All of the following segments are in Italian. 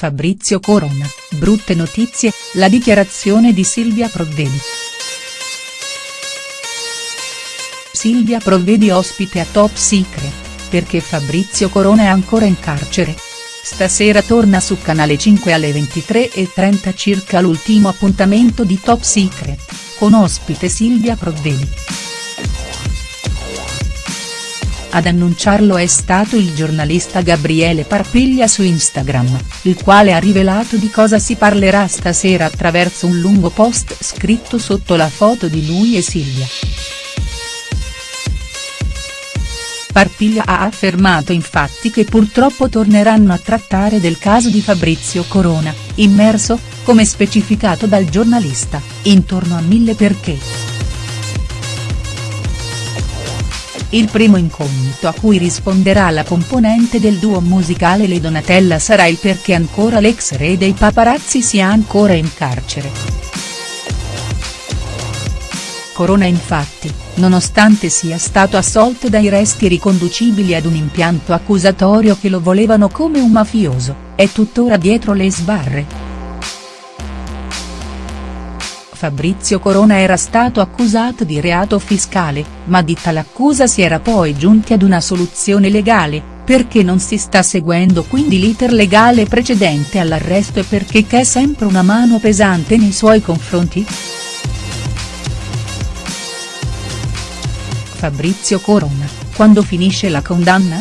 Fabrizio Corona, brutte notizie, la dichiarazione di Silvia Provvedi. Silvia Provvedi ospite a Top Secret, perché Fabrizio Corona è ancora in carcere. Stasera torna su Canale 5 alle 23.30 circa l'ultimo appuntamento di Top Secret, con ospite Silvia Provvedi. Ad annunciarlo è stato il giornalista Gabriele Parpiglia su Instagram, il quale ha rivelato di cosa si parlerà stasera attraverso un lungo post scritto sotto la foto di lui e Silvia. Parpiglia ha affermato infatti che purtroppo torneranno a trattare del caso di Fabrizio Corona, immerso, come specificato dal giornalista, intorno a mille perché. Il primo incognito a cui risponderà la componente del duo musicale Le Donatella sarà il perché ancora l'ex re dei paparazzi sia ancora in carcere. Corona infatti, nonostante sia stato assolto dai resti riconducibili ad un impianto accusatorio che lo volevano come un mafioso, è tuttora dietro le sbarre. Fabrizio Corona era stato accusato di reato fiscale, ma di tale accusa si era poi giunti ad una soluzione legale, perché non si sta seguendo quindi l'iter legale precedente all'arresto e perché c'è sempre una mano pesante nei suoi confronti?. Fabrizio Corona, quando finisce la condanna?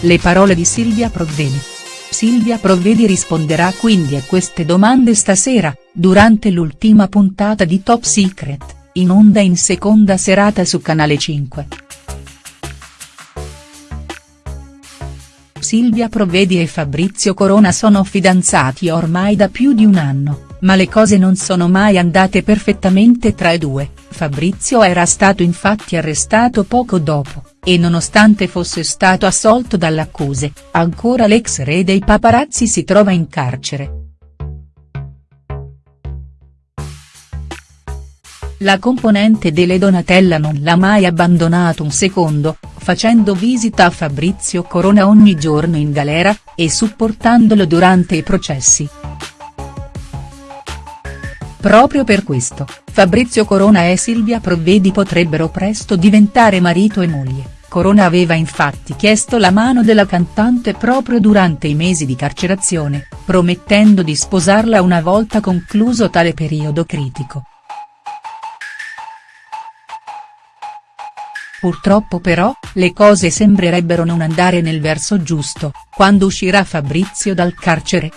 Le parole di Silvia Provvedi. Silvia Provvedi risponderà quindi a queste domande stasera, durante l'ultima puntata di Top Secret, in onda in seconda serata su Canale 5. Silvia Provvedi e Fabrizio Corona sono fidanzati ormai da più di un anno, ma le cose non sono mai andate perfettamente tra i due, Fabrizio era stato infatti arrestato poco dopo, e nonostante fosse stato assolto dalle accuse, ancora l'ex re dei paparazzi si trova in carcere. La componente delle Donatella non l'ha mai abbandonato un secondo, facendo visita a Fabrizio Corona ogni giorno in galera, e supportandolo durante i processi. Proprio per questo, Fabrizio Corona e Silvia Provvedi potrebbero presto diventare marito e moglie. Corona aveva infatti chiesto la mano della cantante proprio durante i mesi di carcerazione, promettendo di sposarla una volta concluso tale periodo critico. Purtroppo però, le cose sembrerebbero non andare nel verso giusto, quando uscirà Fabrizio dal carcere,